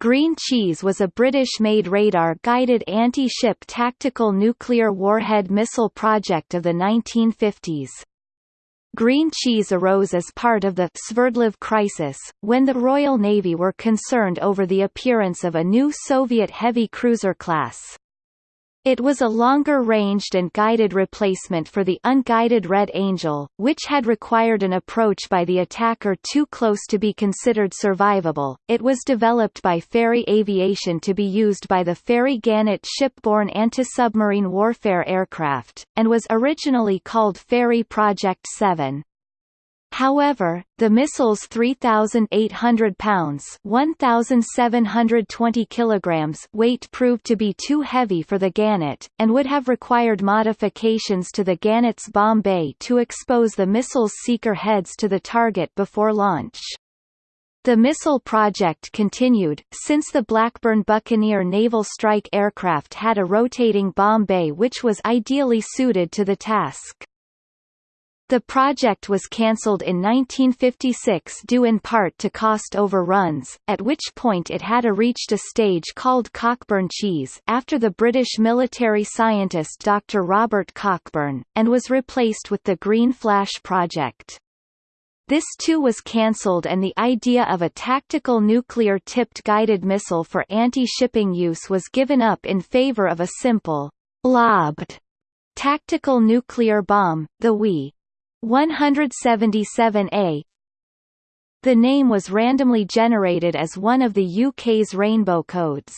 Green Cheese was a British-made radar-guided anti-ship tactical nuclear warhead missile project of the 1950s. Green cheese arose as part of the Sverdlov crisis, when the Royal Navy were concerned over the appearance of a new Soviet heavy cruiser class. It was a longer-ranged and guided replacement for the unguided Red Angel, which had required an approach by the attacker too close to be considered survivable. It was developed by Fairey Aviation to be used by the Fairey Gannet shipborne anti-submarine warfare aircraft, and was originally called Fairey Project 7. However, the missile's 3,800 pounds 1,720 kilograms weight proved to be too heavy for the Gannet, and would have required modifications to the Gannet's bomb bay to expose the missile's seeker heads to the target before launch. The missile project continued, since the Blackburn Buccaneer naval strike aircraft had a rotating bomb bay which was ideally suited to the task. The project was cancelled in 1956 due in part to cost overruns, at which point it had a reached a stage called Cockburn cheese after the British military scientist Dr. Robert Cockburn, and was replaced with the Green Flash project. This too was cancelled and the idea of a tactical nuclear-tipped guided missile for anti-shipping use was given up in favour of a simple, lobbed tactical nuclear bomb, the WE 177A The name was randomly generated as one of the UK's rainbow codes.